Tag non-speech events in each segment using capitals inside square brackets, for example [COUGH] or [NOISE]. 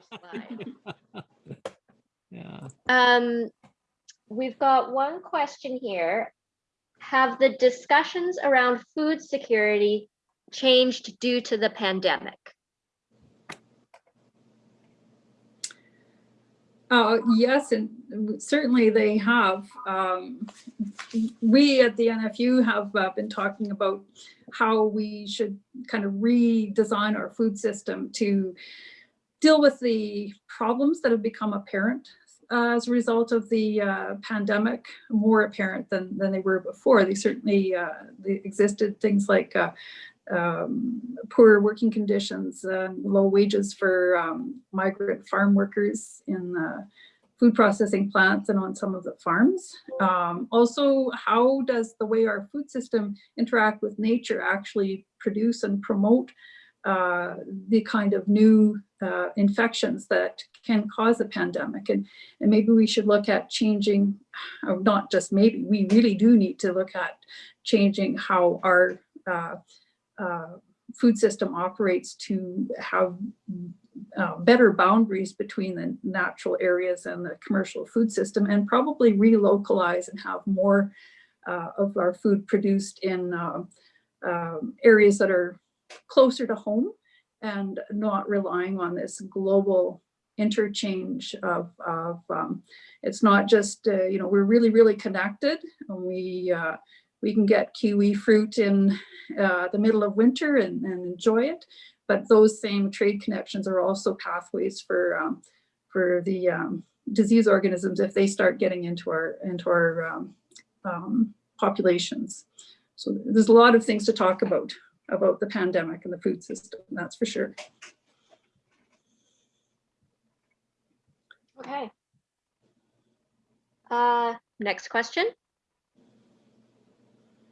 slide. [LAUGHS] Yeah. Um, we've got one question here. Have the discussions around food security changed due to the pandemic? Uh, yes, and certainly they have. Um, we at the NFU have uh, been talking about how we should kind of redesign our food system to deal with the problems that have become apparent uh, as a result of the uh, pandemic, more apparent than, than they were before. They certainly uh, they existed things like uh, um, poor working conditions, low wages for um, migrant farm workers in food processing plants and on some of the farms. Um, also, how does the way our food system interact with nature actually produce and promote uh, the kind of new uh, infections that can cause a pandemic. And, and maybe we should look at changing, or not just maybe, we really do need to look at changing how our uh, uh, food system operates to have uh, better boundaries between the natural areas and the commercial food system and probably relocalize and have more uh, of our food produced in uh, um, areas that are closer to home and not relying on this global interchange of, of um, it's not just, uh, you know, we're really, really connected. And we, uh, we can get kiwi fruit in uh, the middle of winter and, and, enjoy it. But those same trade connections are also pathways for, um, for the um, disease organisms if they start getting into our, into our um, um, populations. So there's a lot of things to talk about about the pandemic and the food system, that's for sure. Okay. Uh, next question.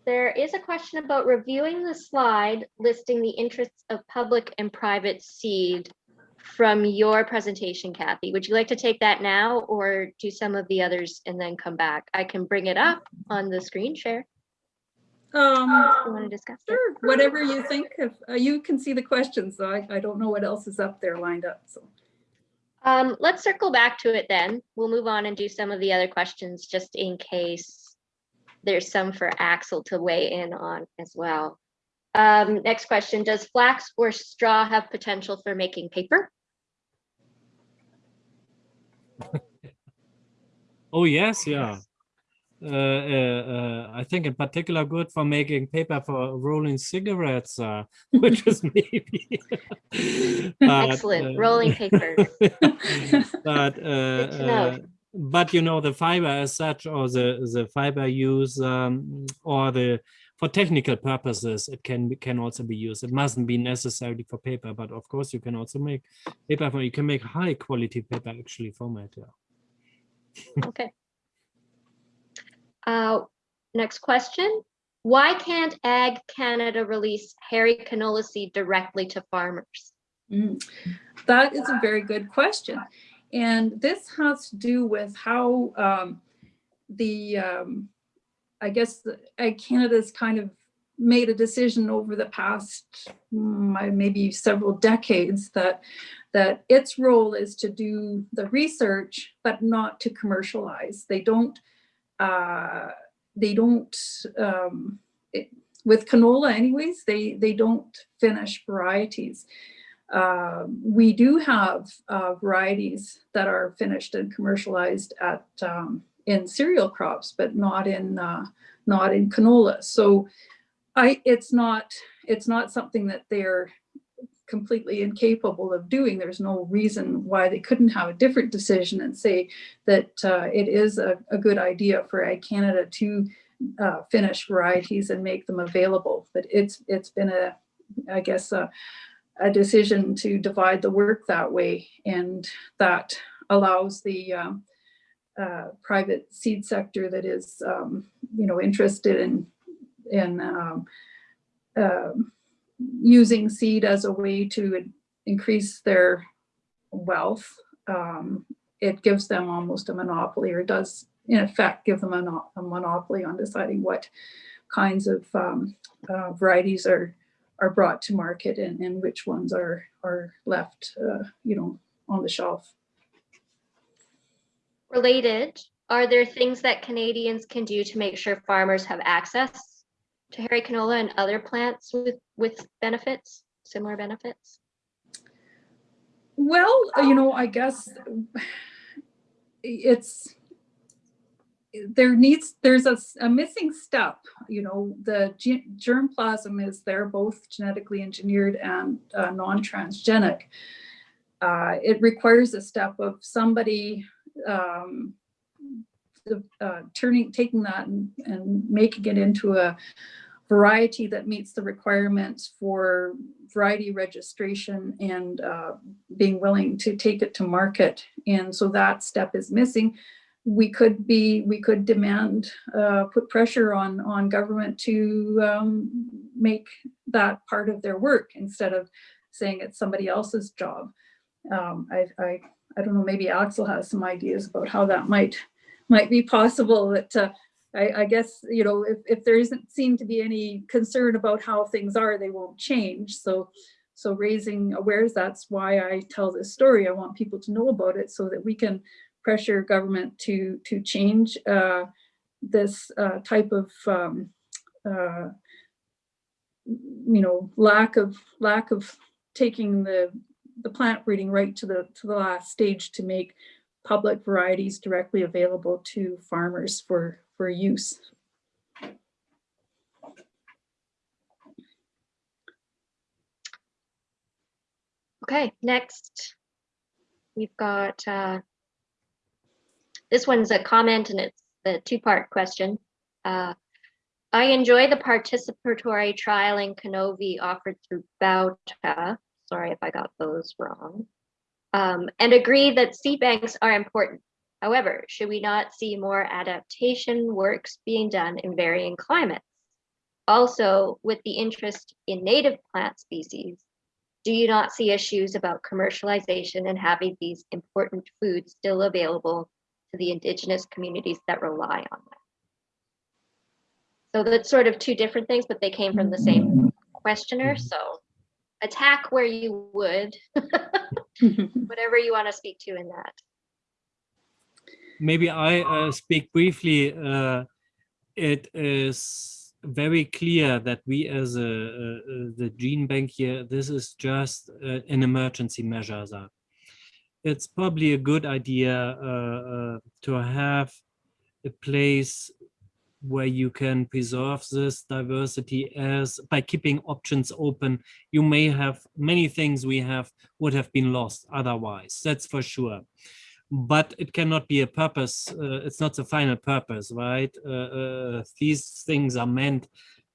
There is a question about reviewing the slide listing the interests of public and private seed from your presentation, Kathy. Would you like to take that now or do some of the others and then come back? I can bring it up on the screen share. Um, You want to discuss it? sure, whatever you think of, uh, you can see the questions, so I, I don't know what else is up there lined up, so. Um, let's circle back to it then. We'll move on and do some of the other questions just in case there's some for Axel to weigh in on as well. Um, next question, does flax or straw have potential for making paper? [LAUGHS] Oh, yes, yeah. Uh, uh, uh, I think in particular good for making paper for rolling cigarettes, uh, [LAUGHS] which is maybe. [LAUGHS] but, Excellent, rolling paper. [LAUGHS] but but you know the fiber as such or the the fiber use um, or the for technical purposes it can can also be used it mustn't be necessarily for paper but of course you can also make paper for you can make high quality paper actually from it yeah Okay. Uh, next question. Why can't Ag Canada release hairy canola seed directly to farmers? Mm, That is a very good question. And this has to do with how um, the, um, I guess, Ag Canada's kind of made a decision over the past mm, maybe several decades that that its role is to do the research, but not to commercialize. They don't, uh, they don't, um, it, with canola anyways, they, they don't finish varieties. Uh, we do have uh, varieties that are finished and commercialized at um, in cereal crops, but not in uh, not in canola. So I it's not it's not something that they're completely incapable of doing. There's no reason why they couldn't have a different decision and say that uh, it is a, a, good idea for Ag Canada to uh, finish varieties and make them available. But it's it's been a I guess a, a decision to divide the work that way, and that allows the um, uh, private seed sector that is, um, you know, interested in in um, uh, using seed as a way to increase their wealth. Um, it gives them almost a monopoly, or does in effect give them a, monopoly on deciding what kinds of um, uh, varieties are are brought to market and, and which ones are are left, uh, you know, on the shelf. Related, are there things that Canadians can do to make sure farmers have access to hairy canola and other plants with, with benefits, similar benefits? Well, you know, I guess it's there needs there's a, a, missing step. You know, the ge- germplasm is there, both genetically engineered and uh, non-transgenic. Uh, it requires a step of somebody um, uh, turning, taking that and, and making it into a variety that meets the requirements for variety registration and uh, being willing to take it to market. And so that step is missing. We could be, we could demand, uh, put pressure on, on government to um, make that part of their work instead of saying it's somebody else's job. Um, I, I, I don't know, maybe Axel has some ideas about how that might, might be possible that, uh, I, I guess, you know, if, if there isn't seem to be any concern about how things are, they won't change. So, so raising awareness, that's why I tell this story. I want people to know about it so that we can pressure government to, to change uh, this uh, type of, um, uh, you know, lack of, lack of taking the, the plant breeding right to the, to the last stage to make public varieties directly available to farmers for, for use. Okay, next. We've got, uh, this one's a comment and it's a two-part question. Uh, I enjoy the participatory trial in Canovi offered through Bauta. Sorry if I got those wrong. Um, and agree that seed banks are important. However, should we not see more adaptation works being done in varying climates? Also, with the interest in native plant species, do you not see issues about commercialization and having these important foods still available to the indigenous communities that rely on them? So that's sort of two different things, but they came from the same questioner, so attack where you would, [LAUGHS] whatever you want to speak to in that. Maybe I uh, speak briefly. Uh, it is very clear that we as a, uh, uh, the gene bank here, this is just uh, an emergency measure. That It's probably a good idea uh, uh, to have a place where you can preserve this diversity as by keeping options open. You may have many things we have would have been lost otherwise that's for sure. But it cannot be a purpose uh, it's not the final purpose right? Uh, uh, these things are meant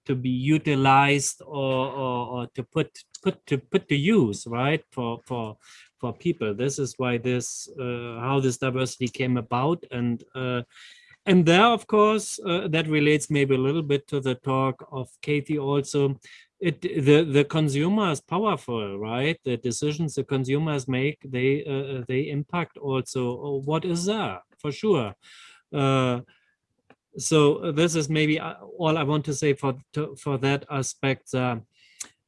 to be utilized or, or, or to put put to put to use right for for for people. This is why this uh, how this diversity came about and uh, and there, of course, uh, that relates maybe a little bit to the talk of Katie also. It the the consumer is powerful, right? The decisions the consumers make they uh, they impact also what is there for sure. Uh, so this is maybe all I want to say for to, for that aspect.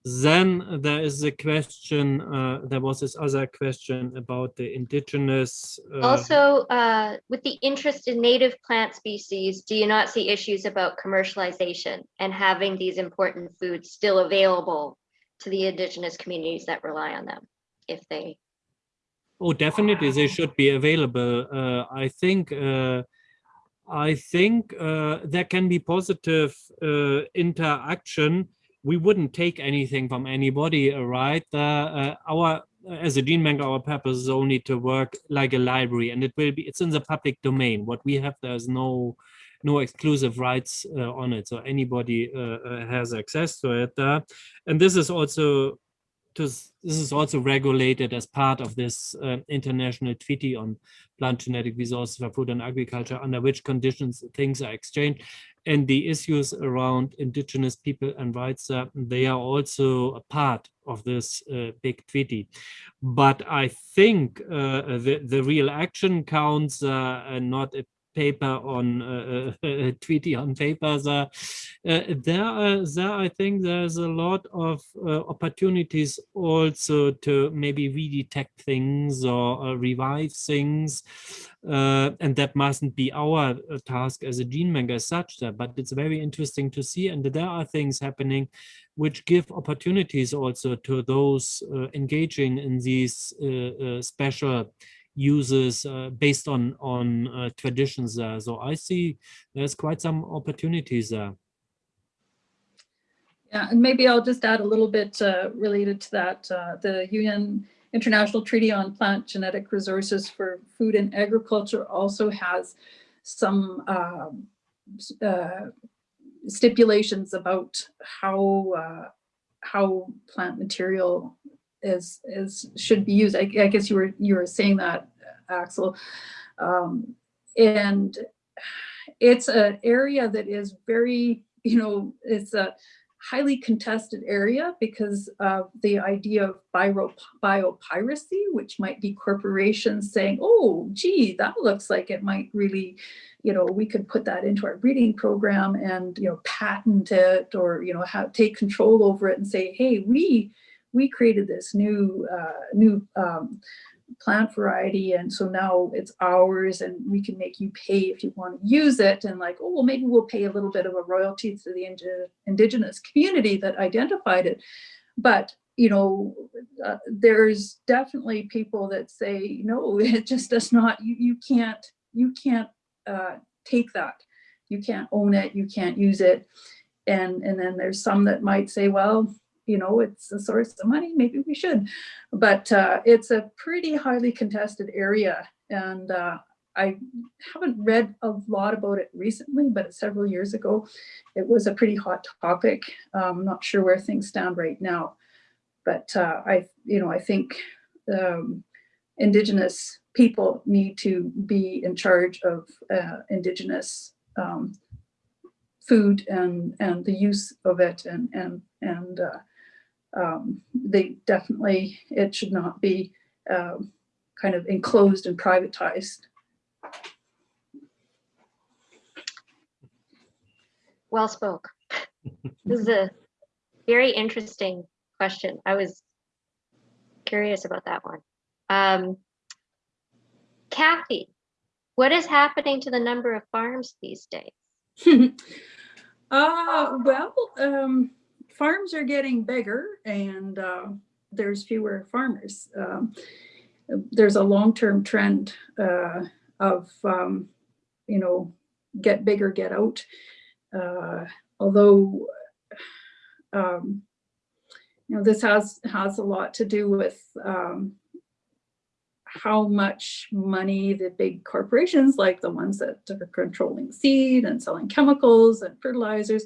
Then there is a question, uh, there was this other question about the indigenous. Uh, Also, uh, with the interest in native plant species, do you not see issues about commercialization and having these important foods still available to the indigenous communities that rely on them if they? Oh, definitely, they should be available. Uh, I think uh, I think uh, there can be positive uh, interaction we wouldn't take anything from anybody, right? Uh, uh, our as a gene bank, our purpose is only to work like a library, and it will be it's in the public domain. What we have there's no no exclusive rights uh, on it, so anybody uh, has access to it. Uh, and this is also to, this is also regulated as part of this uh, international treaty on plant genetic resources for food and agriculture, under which conditions things are exchanged and the issues around indigenous people and rights, uh, they are also a part of this uh, big treaty. But I think uh, the, the real action counts uh, not paper on uh, uh, [LAUGHS] treaty on paper. There, uh, there, are, there, I think there's a lot of uh, opportunities also to maybe redetect things or uh, revive things. Uh, and that mustn't be our task as a gene bank as such, but it's very interesting to see. And there are things happening which give opportunities also to those engaging in these special uses uh, based on on uh, traditions there. So I see there's quite some opportunities there. Yeah, and maybe I'll just add a little bit uh, related to that. Uh, the UN International Treaty on Plant Genetic Resources for Food and Agriculture also has some um, uh, stipulations about how uh, how plant material is is should be used. I, I, guess you were you were saying that, Axel, um, and it's an area that is very you know it's a highly contested area because of the idea of bio, biopiracy, which might be corporations saying, oh, gee, that looks like it might really, you know, we could put that into our breeding program and, you know, patent it or, you know, have take control over it and say, hey, we we created this new uh, new um, plant variety and so now it's ours and we can make you pay if you want to use it and like oh well maybe we'll pay a little bit of a royalty to the indi indigenous community that identified it. But you know uh, there's definitely people that say no [LAUGHS] it just does not you, you can't you can't uh, take that. You can't own it you can't use it. And and then there's some that might say well you know, it's a source of money, maybe we should. But uh, it's a pretty highly contested area. And uh, I haven't read a lot about it recently, but several years ago, it was a pretty hot topic. I'm not sure where things stand right now. But uh, I, you know, I think um, Indigenous people need to be in charge of uh, Indigenous um, food and and the use of it and and and uh, um, they definitely, it should not be um, kind of enclosed and privatized. Well spoke. this is a very interesting question. I was curious about that one. Um, Kathy, what is happening to the number of farms these days? [LAUGHS] uh, well, um, farms are getting bigger and uh, there's fewer farmers. Um, there's a long-term trend uh, of, um, you know, get bigger, get out. Uh, although, um, you know, this has has a lot to do with um, how much money the big corporations, like the ones that are controlling seed and selling chemicals and fertilizers,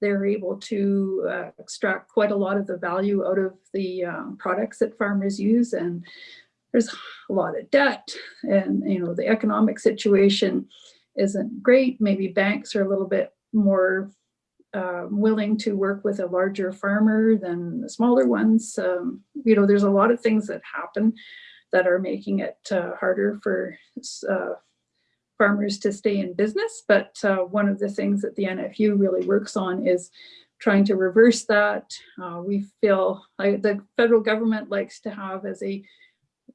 they're able to uh, extract quite a lot of the value out of the um, products that farmers use and there's a lot of debt and you know the economic situation isn't great. Maybe banks are a little bit more uh, willing to work with a larger farmer than the smaller ones. Um, you know there's a lot of things that happen that are making it uh, harder for uh, farmers to stay in business. But uh, one of the things that the NFU really works on is trying to reverse that. Uh, we feel the federal government likes to have as a,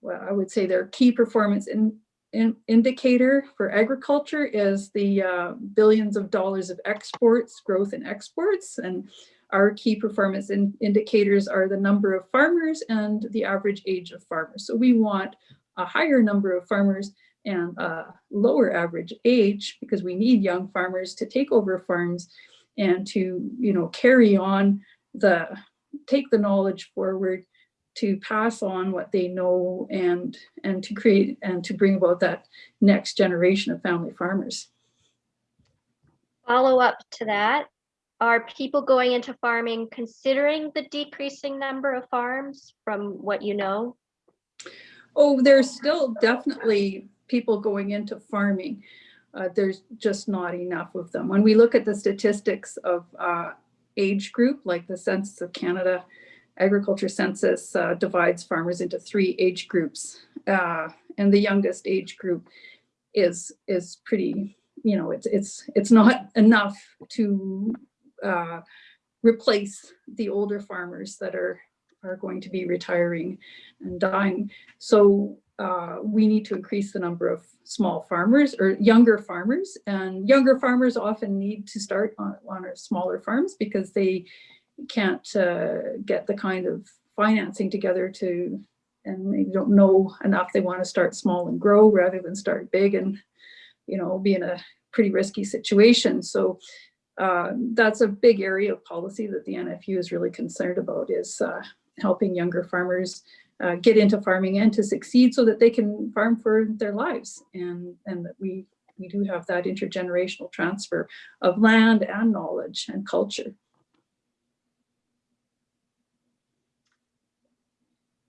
well, I would say their key performance in, in indicator for agriculture is the uh, billions of dollars of exports, growth in exports. And our key performance in indicators are the number of farmers and the average age of farmers. So we want a higher number of farmers and a lower average age because we need young farmers to take over farms and to you know carry on the take the knowledge forward to pass on what they know and and to create and to bring about that next generation of family farmers. Follow up to that, are people going into farming considering the decreasing number of farms from what you know? Oh, there's still definitely people going into farming. Uh, there's just not enough of them. When we look at the statistics of uh, age group, like the Census of Canada Agriculture Census uh, divides farmers into three age groups. Uh, and the youngest age group is, is pretty, you know, it's, it's, it's not enough to uh, replace the older farmers that are, are going to be retiring and dying. So uh, we need to increase the number of small farmers or younger farmers. And younger farmers often need to start on, on our smaller farms because they can't uh, get the kind of financing together to and they don't know enough. They want to start small and grow rather than start big and you know be in a pretty risky situation. So uh, that's a big area of policy that the NFU is really concerned about is uh, helping younger farmers uh, get into farming and to succeed so that they can farm for their lives and and that we we do have that intergenerational transfer of land and knowledge and culture.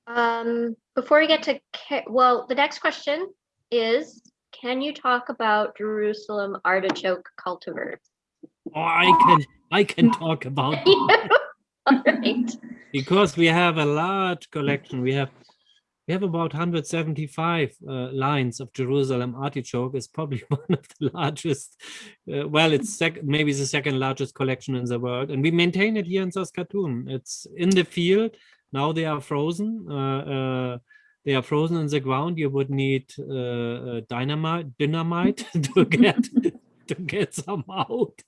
Um, before we get to, well, the next question is, can you talk about Jerusalem artichoke cultivars? Oh, I can I can talk about [LAUGHS] All right. because we have a large collection. We have we have about 175 uh, lines of Jerusalem artichoke. It's probably [LAUGHS] one of the largest. Uh, well, it's maybe the second largest collection in the world, and we maintain it here in Saskatoon. It's in the field now. They are frozen. Uh, uh, they are frozen in the ground. You would need uh, uh, dynamite, dynamite [LAUGHS] to get [LAUGHS] [LAUGHS] to get some out.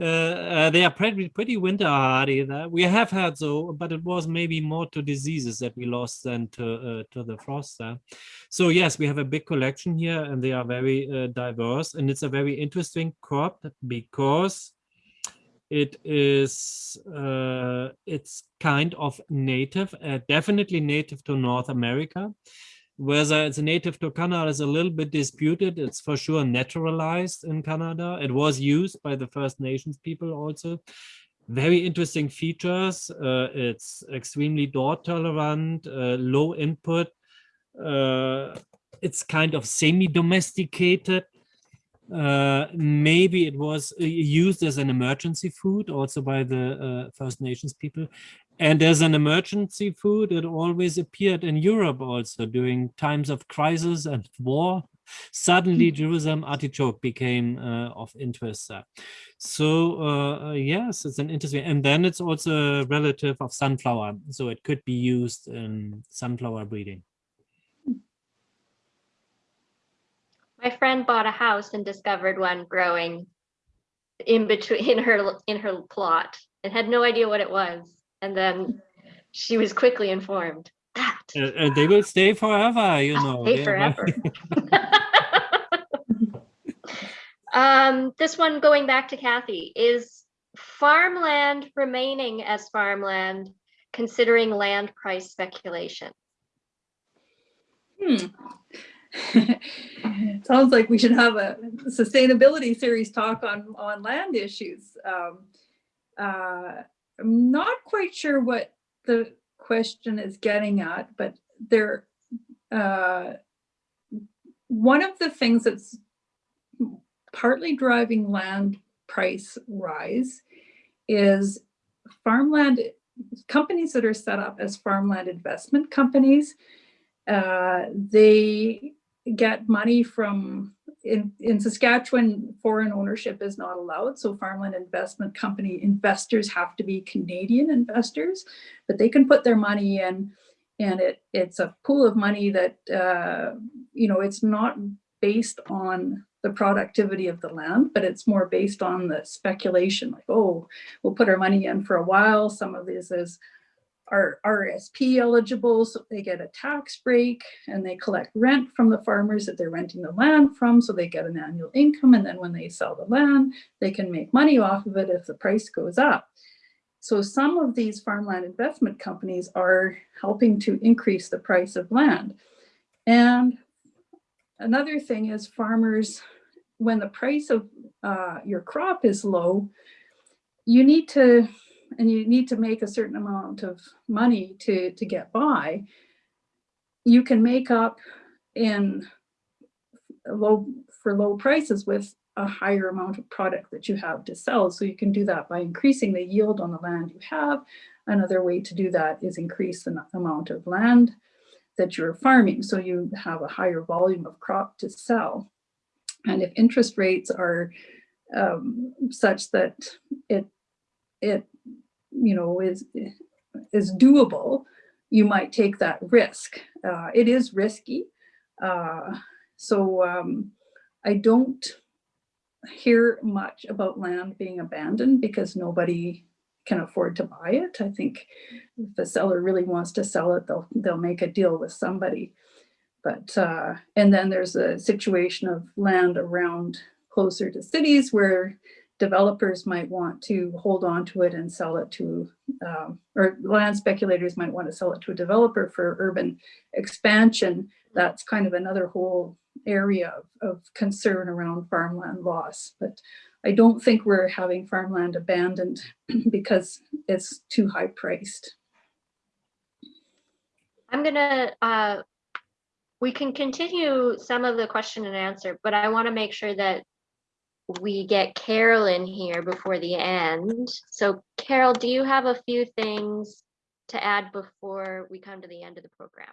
Uh, uh, they are pretty pretty winter hardy. That we have had so, but it was maybe more to diseases that we lost than to uh, to the frost. there. So yes, we have a big collection here, and they are very uh, diverse, and it's a very interesting crop because it is uh, it's kind of native, uh, definitely native to North America. Whether it's native to Canada is a little bit disputed. It's for sure naturalized in Canada. It was used by the First Nations people also. Very interesting features. Uh, it's extremely drought tolerant, uh, low input. Uh, it's kind of semi-domesticated. Uh, maybe it was uh, used as an emergency food also by the uh, First Nations people. And as an emergency food, it always appeared in Europe also during times of crisis and war. Suddenly, Jerusalem artichoke became uh, of interest. there. So uh, uh, yes, it's an interesting, and then it's also a relative of sunflower, so it could be used in sunflower breeding. My friend bought a house and discovered one growing in between in her in her plot and had no idea what it was. And then she was quickly informed that Uh, they will stay forever, you know. stay they are very- forever. [LAUGHS] um, this one going back to Kathy is farmland remaining as farmland considering land price speculation. Hmm. [LAUGHS] Sounds like we should have a sustainability series talk on, on land issues. Um, uh, I'm not quite sure what the question is getting at, but there, uh, one of the things that's partly driving land price rise is farmland, companies that are set up as farmland investment companies. Uh, they get money from, in, in Saskatchewan, foreign ownership is not allowed. So farmland investment company investors have to be Canadian investors, but they can put their money in and it, it's a pool of money that, uh, you know, it's not based on the productivity of the land, but it's more based on the speculation like, oh, we'll put our money in for a while. Some of this is are RSP eligible, so they get a tax break and they collect rent from the farmers that they're renting the land from, so they get an annual income. And then when they sell the land, they can make money off of it if the price goes up. So some of these farmland investment companies are helping to increase the price of land. And another thing is farmers, when the price of uh, your crop is low, you need to and you need to make a certain amount of money to, to get by, you can make up in low for low prices with a higher amount of product that you have to sell. So you can do that by increasing the yield on the land you have. Another way to do that is increase the amount of land that you're farming. So you have a higher volume of crop to sell. And if interest rates are um, such that it, it, you know, is, is doable, you might take that risk. Uh, it is risky. Uh, so um, I don't hear much about land being abandoned because nobody can afford to buy it. I think if the seller really wants to sell it, they'll, they'll make a deal with somebody. But, uh, and then there's a situation of land around closer to cities where developers might want to hold on to it and sell it to, um, or land speculators might want to sell it to a developer for urban expansion. That's kind of another whole area of, of concern around farmland loss. But I don't think we're having farmland abandoned [CLEARS THROAT] because it's too high priced. I'm gonna, uh, we can continue some of the question and answer, but I want to make sure that we get Carol in here before the end. So Carol, do you have a few things to add before we come to the end of the program?